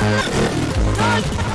Run!